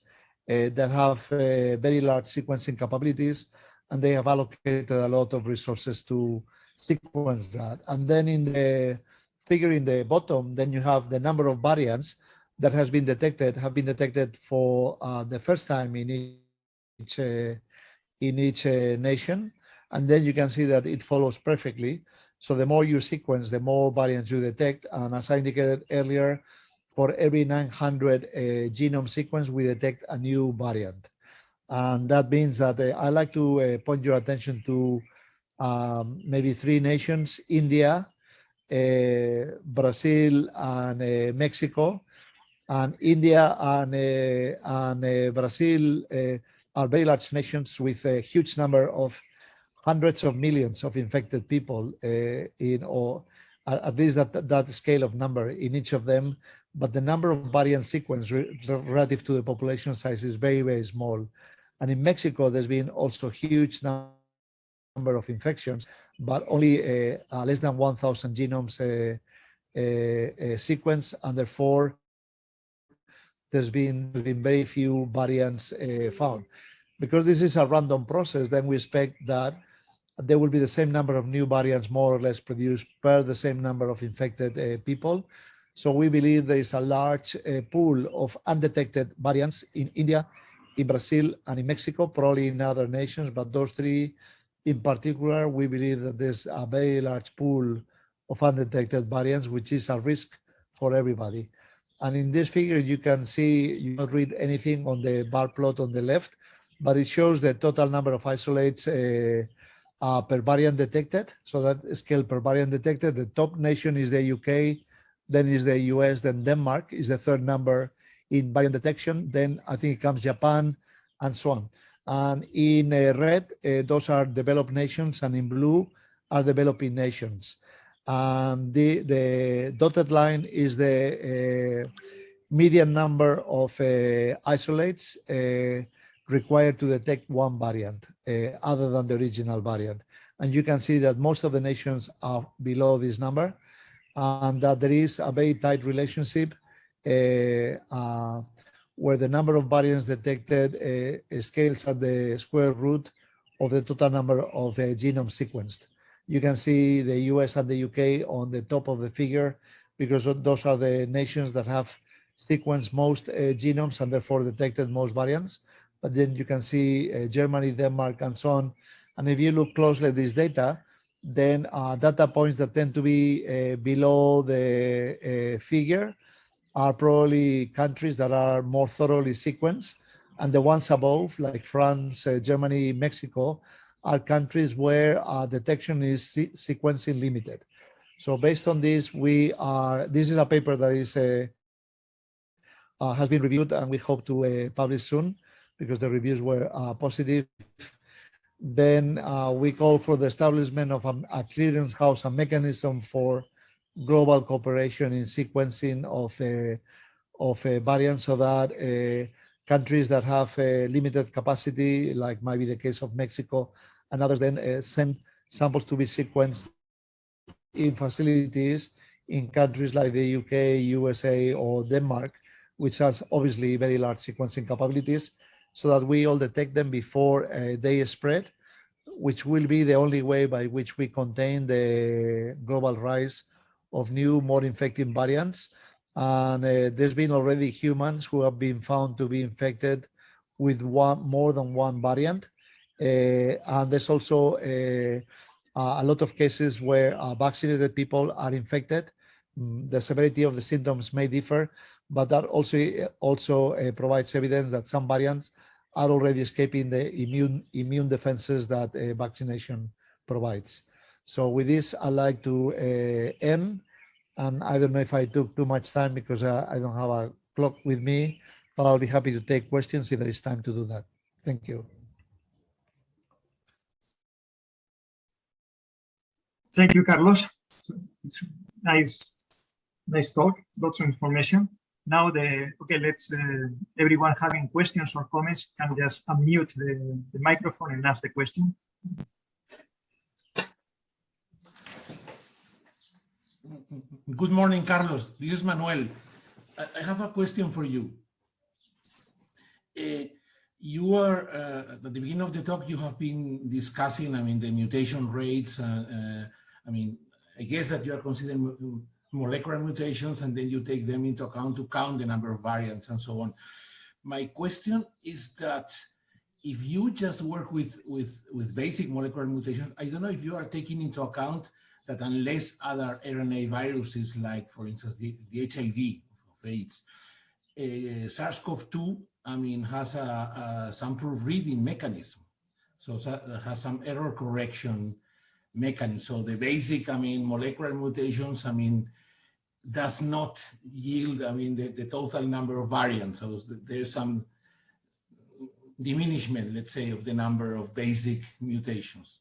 [SPEAKER 2] that have very large sequencing capabilities, and they have allocated a lot of resources to sequence that. And then in the figure in the bottom, then you have the number of variants that has been detected have been detected for uh, the first time in each uh, in each uh, nation, and then you can see that it follows perfectly. So the more you sequence, the more variants you detect, and as I indicated earlier, for every 900 uh, genome sequence, we detect a new variant, and that means that uh, I like to uh, point your attention to um, maybe three nations: India, Brazil, and Mexico and India and, uh, and uh, Brazil uh, are very large nations with a huge number of hundreds of millions of infected people in or at least that, that scale of number in each of them. But the number of variant sequence relative to the population size is very, very small. And in Mexico, there's been also huge number of infections, but only uh, uh, less than 1,000 genomes uh, sequence, and therefore there's been, been very few variants uh, found. Because this is a random process, then we expect that there will be the same number of new variants more or less produced per the same number of infected uh, people. So we believe there is a large uh, pool of undetected variants in India, in Brazil, and in Mexico, probably in other nations, but those three in particular, we believe that there's a very large pool of undetected variants, which is a risk for everybody. And in this figure, you can see, you don't read anything on the bar plot on the left, but it shows the total number of isolates uh, uh, per variant detected. So that scale per variant detected, the top nation is the UK, then is the US, then Denmark is the third number in variant detection. Then I think it comes Japan and so on. And in uh, red, uh, those are developed nations, and in blue are developing nations. And the, the dotted line is the uh, median number of uh, isolates uh, required to detect one variant uh, other than the original variant. And you can see that most of the nations are below this number and that there is a very tight relationship where the number of variants detected scales at the square root of the total number of genomes sequenced. You can see the US and the UK on the top of the figure because those are the nations that have sequenced most uh, genomes and therefore detected most variants. But then you can see uh, Germany, Denmark, and so on. And if you look closely at this data, then uh, data points that tend to be uh, below the uh, figure are probably countries that are more thoroughly sequenced. And the ones above, like France, uh, Germany, Mexico, are countries where uh, detection is se sequencing limited. So based on this, we are, this is a paper that is uh, uh, has been reviewed and we hope to uh, publish soon because the reviews were uh, positive. Then we call for the establishment of a, a clearance house, a mechanism for global cooperation in sequencing of uh, of uh, variants so that uh, countries that have limited capacity, like might be the case of Mexico and others, then send samples to be sequenced in facilities in countries like the UK, USA, or Denmark, which has obviously very large sequencing capabilities, so that we all detect them before uh, they spread, which will be the only way by which we contain the global rise of new, more infective variants. And uh, there's been already humans who have been found to be infected with one more than one variant. Uh, and there's also uh, a lot of cases where uh, vaccinated people are infected. Mm, the severity of the symptoms may differ, but that also also uh, provides evidence that some variants are already escaping the immune immune defenses that vaccination provides. So with this, I'd like to uh, end. And I don't know if I took too much time because uh, I don't have a clock with me, but I'll be happy to take questions if there is time to do that. Thank you.
[SPEAKER 1] Thank you, Carlos. It's nice, nice talk, lots of information. Now the, okay, let's, uh, everyone having questions or comments can just unmute the, the microphone and ask the question.
[SPEAKER 3] Good morning, Carlos. This is Manuel. I have a question for you. Uh, you are, uh, at the beginning of the talk, you have been discussing, I mean, the mutation rates. Uh, I mean, I guess that you are considering molecular mutations and then you take them into account to count the number of variants and so on. My question is that if you just work with, with, with basic molecular mutations, I don't know if you are taking into account that unless other RNA viruses, like for instance, the, the HIV of AIDS, uh, SARS-CoV-2, I mean, has a, a proofreading mechanism. So has some error correction mechanism. So the basic, I mean, molecular mutations, I mean, does not yield, I mean, the, the total number of variants. So there's some diminishment, let's say, of the number of basic mutations.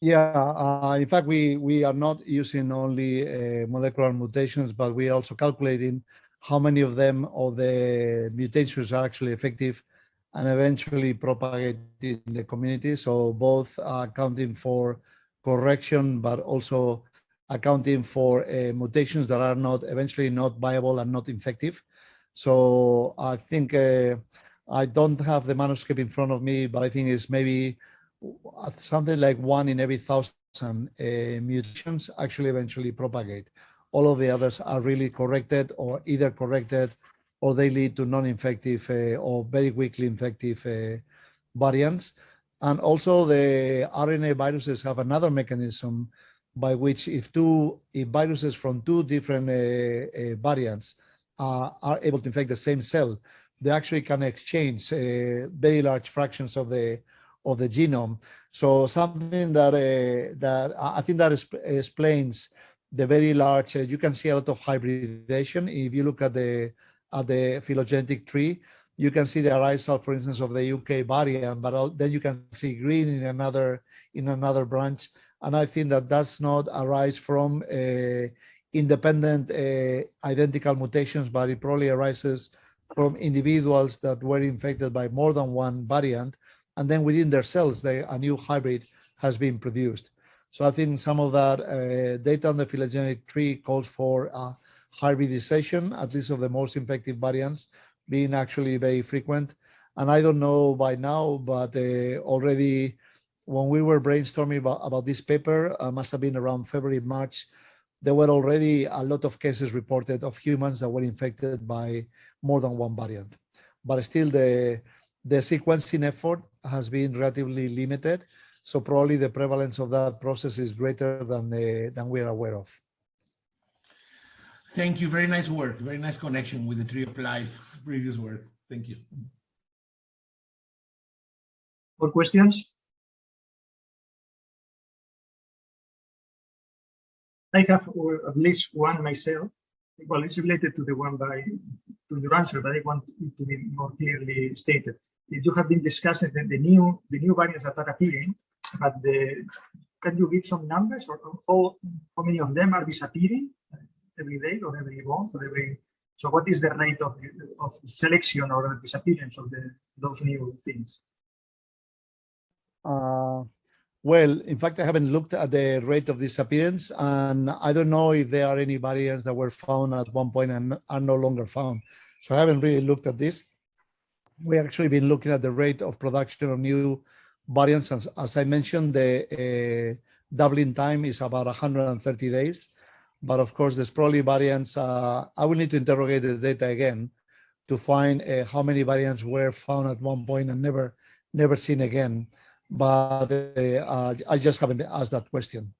[SPEAKER 2] Yeah, uh, in fact, we, we are not using only uh, molecular mutations, but we are also calculating how many of them or the mutations are actually effective and eventually propagate in the community. So both are accounting for correction, but also accounting for uh, mutations that are not eventually not viable and not effective. So I think uh, I don't have the manuscript in front of me, but I think it's maybe something like one in every thousand uh, mutations actually eventually propagate. All of the others are really corrected or either corrected or they lead to non-infective uh, or very weakly infective uh, variants. And also the RNA viruses have another mechanism by which if two if viruses from two different uh, uh, variants are able to infect the same cell, they actually can exchange uh, very large fractions of the of the genome. So something that uh, that I think that explains the very large. Uh, you can see a lot of hybridization if you look at the at the phylogenetic tree. You can see the arisal, for instance, of the UK variant, but then you can see green in another in another branch. And I think that that's not arise from uh, independent uh, identical mutations, but it probably arises from individuals that were infected by more than one variant and then within their cells, they, a new hybrid has been produced. So I think some of that uh, data on the phylogenetic tree calls for uh, hybridization, at least of the most infective variants, being actually very frequent. And I don't know by now, but uh, already when we were brainstorming about, about this paper, uh, must have been around February, March, there were already a lot of cases reported of humans that were infected by more than one variant. But still the, the sequencing effort has been relatively limited. So probably the prevalence of that process is greater than, uh, than we are aware of.
[SPEAKER 3] Thank you. Very nice work. Very nice connection with the Tree of Life previous work. Thank you.
[SPEAKER 1] More questions? I have at least one myself. Well, it's related to the one by to your answer, but I want it to be more clearly stated. You have been discussing the, the new the new variants that are appearing, but the can you give some numbers or how, how many of them are disappearing every day or every month or every so what is the rate of of selection or disappearance of the those new things?
[SPEAKER 2] Uh, well, in fact, I haven't looked at the rate of disappearance, and I don't know if there are any variants that were found at one point and are no longer found. So I haven't really looked at this. We actually been looking at the rate of production of new variants. As, as I mentioned, the uh, doubling time is about 130 days. But of course, there's probably variants. Uh, I will need to interrogate the data again to find uh, how many variants were found at one point and never, never seen again but uh, I just haven't asked that question.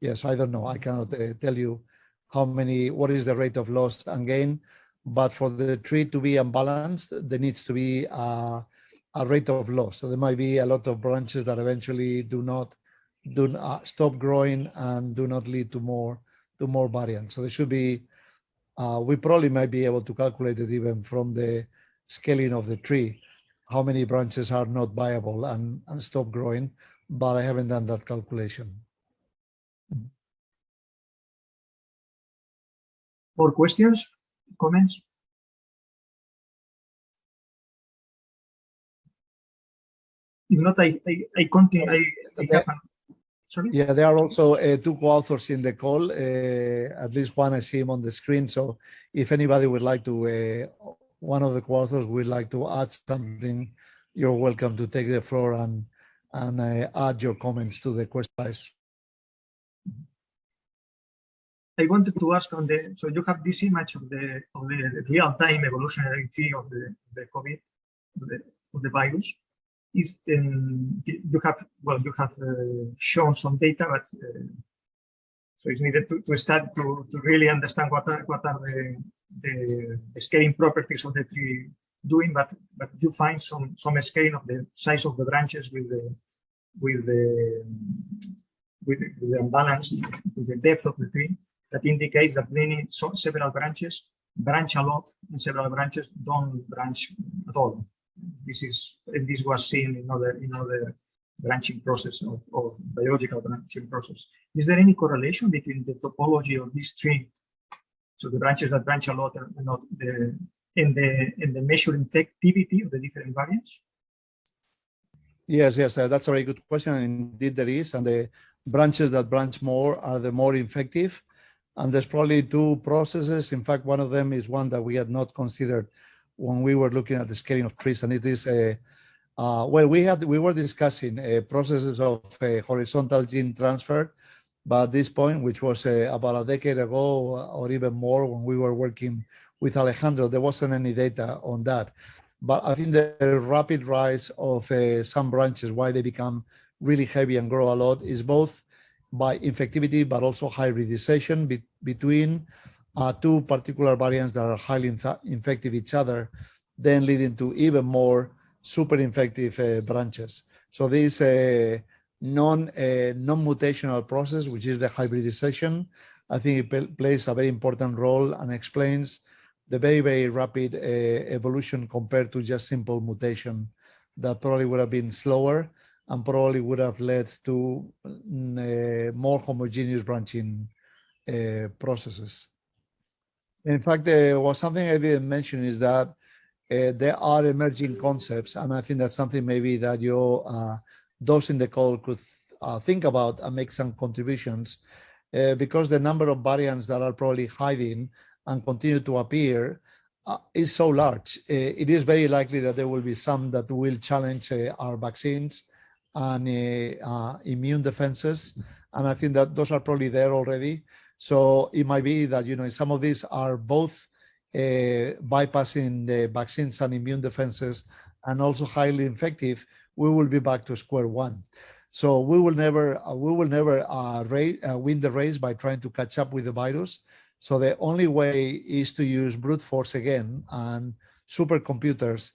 [SPEAKER 2] Yes, I don't know. I cannot uh, tell you how many, what is the rate of loss and gain, but for the tree to be unbalanced, there needs to be uh, a rate of loss. So there might be a lot of branches that eventually do not do not stop growing and do not lead to more to more variants. So there should be, uh, we probably might be able to calculate it even from the scaling of the tree how many branches are not viable and, and stop growing, but I haven't done that calculation.
[SPEAKER 1] More questions, comments? If not, I, I, I continue, I, I have an- sorry?
[SPEAKER 2] Yeah, there are also uh, two co-authors in the call. Uh, at least one I see him on the screen. So if anybody would like to, uh, one of the co-authors would like to add something, you're welcome to take the floor and and uh, add your comments to the questions.
[SPEAKER 1] I wanted to ask on the, so you have this image of the, of the real-time evolutionary tree of the, the COVID, of the, of the virus. Is, um, you have, well, you have uh, shown some data, but uh, so it's needed to, to start to, to really understand what are, what are the, the, scaling properties of the tree doing, but but you find some some scaling of the size of the branches with the with the with, the- with the imbalance with the depth of the tree that indicates that many several branches branch a lot and several branches don't branch at all. This is and this was seen in other in other branching process of, biological branching process. Is there any correlation between the topology of this tree, so the branches that branch a lot and not the in the in the measuring activity of the different variants?
[SPEAKER 2] Yes, yes, uh, that's a very good question. Indeed, there is, and the branches that branch more are the more effective. And there's probably two processes. In fact, one of them is one that we had not considered when we were looking at the scaling of trees, and it is a uh, well, we had we were discussing uh, processes of uh, horizontal gene transfer, but at this point, which was uh, about a decade ago or even more, when we were working with Alejandro, there wasn't any data on that. But I think the rapid rise of uh, some branches, why they become really heavy and grow a lot, is both by infectivity, but also hybridization be between uh, two particular variants that are highly inf infective each other, then leading to even more super infective uh, branches. So this uh, non uh, non-mutational process, which is the hybridization, I think it plays a very important role and explains the very, very rapid uh, evolution compared to just simple mutation that probably would have been slower and probably would have led to uh, more homogeneous branching uh, processes. In fact, there was something I didn't mention is that uh, there are emerging concepts, and I think that's something maybe that you, uh, those in the call could uh, think about and make some contributions, uh, because the number of variants that are probably hiding and continue to appear uh, is so large. Uh, it is very likely that there will be some that will challenge uh, our vaccines and uh, immune defenses. And I think that those are probably there already. So it might be that, you know, some of these are both uh, bypassing the vaccines and immune defenses and also highly infective, we will be back to square one. So we will never, uh, we will never uh, uh, win the race by trying to catch up with the virus. So the only way is to use brute force again and supercomputers.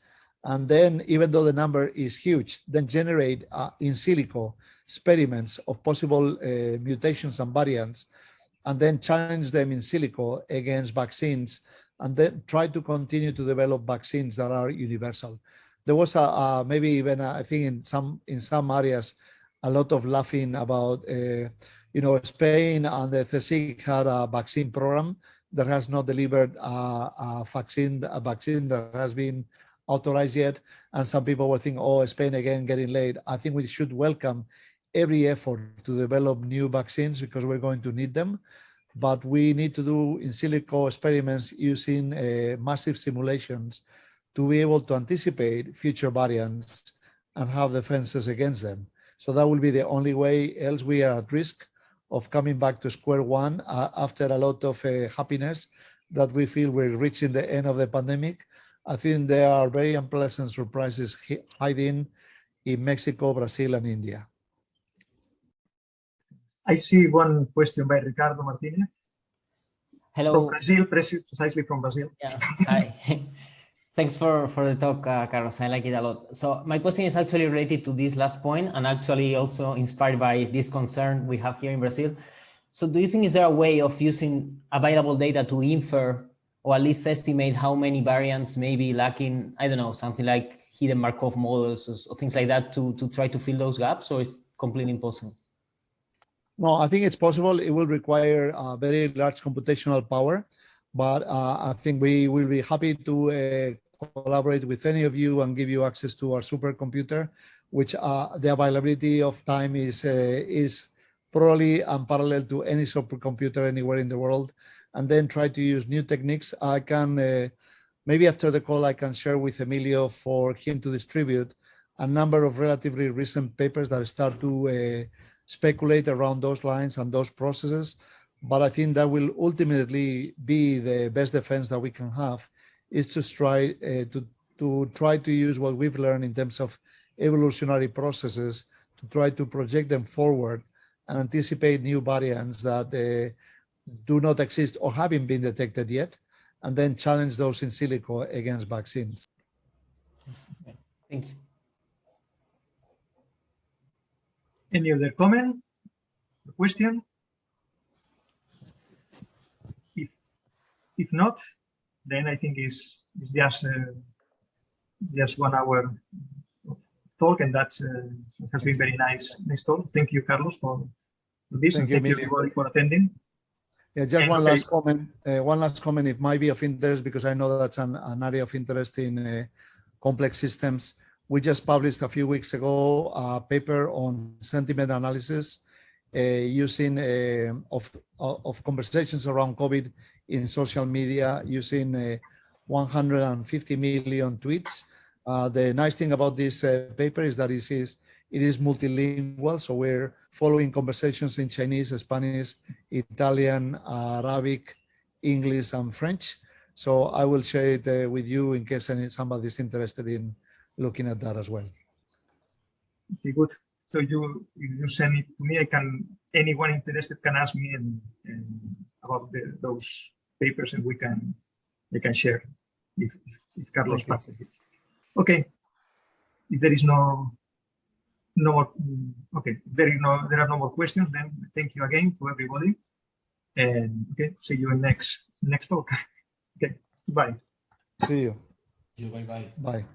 [SPEAKER 2] And then even though the number is huge, then generate uh, in silico experiments of possible uh, mutations and variants, and then challenge them in silico against vaccines, and then try to continue to develop vaccines that are universal. There was a, a maybe even uh, I think in some in some areas a lot of laughing about uh, you know Spain and the CSIC had a vaccine program that has not delivered a, a vaccine a vaccine that has been authorized yet. And some people were thinking, oh, Spain again getting late. I think we should welcome every effort to develop new vaccines because we're going to need them. But we need to do in silico experiments using uh, massive simulations to be able to anticipate future variants and have defenses against them. So that will be the only way, else we are at risk of coming back to square one uh, after a lot of uh, happiness that we feel we're reaching the end of the pandemic. I think there are very unpleasant surprises hiding in Mexico, Brazil, and India.
[SPEAKER 1] I see one question by Ricardo Martinez
[SPEAKER 4] Hello.
[SPEAKER 1] from Brazil, precisely from Brazil.
[SPEAKER 4] Yeah, hi. Thanks for, for the talk, uh, Carlos. I like it a lot. So my question is actually related to this last point and actually also inspired by this concern we have here in Brazil. So do you think is there a way of using available data to infer or at least estimate how many variants may be lacking, I don't know, something like hidden Markov models or, or things like that to, to try to fill those gaps or it's completely impossible?
[SPEAKER 2] No, I think it's possible. It will require uh, very large computational power, but uh, I think we will be happy to uh, collaborate with any of you and give you access to our supercomputer, which uh, the availability of time is uh, is probably unparalleled to any supercomputer anywhere in the world. And then try to use new techniques. I can uh, maybe after the call I can share with Emilio for him to distribute a number of relatively recent papers that start to uh, speculate around those lines and those processes. But I think that will ultimately be the best defense that we can have is to try uh, to, to try to use what we've learned in terms of evolutionary processes to try to project them forward and anticipate new variants that uh, do not exist or haven't been detected yet, and then challenge those in silico against vaccines.
[SPEAKER 4] Thank you.
[SPEAKER 1] Any other comment, or question? If if not, then I think it's, it's just uh, just one hour of talk, and that's uh, has been very nice. Nice talk. Thank you, Carlos, for for this, and
[SPEAKER 2] Thank you,
[SPEAKER 1] thank you everybody for attending.
[SPEAKER 2] Yeah, just one
[SPEAKER 1] okay.
[SPEAKER 2] last comment. Uh, one last comment. It might be of interest because I know that's an, an area of interest in uh, complex systems. We just published a few weeks ago a paper on sentiment analysis uh, using uh, of of conversations around COVID in social media using uh, 150 million tweets. Uh, the nice thing about this uh, paper is that it is it is multilingual, so we're following conversations in Chinese, Spanish, Italian, Arabic, English, and French. So I will share it uh, with you in case any, somebody is interested in looking at that as well.
[SPEAKER 1] Okay, good. So you if you send it to me, I can anyone interested can ask me and, and about the, those papers, and we can we can share if if, if Carlos passes it. Okay. If there is no no more mm, okay, if there is no there are no more questions, then thank you again to everybody. And okay, see you in next next talk. okay, bye.
[SPEAKER 2] See you.
[SPEAKER 3] You, bye bye.
[SPEAKER 2] Bye.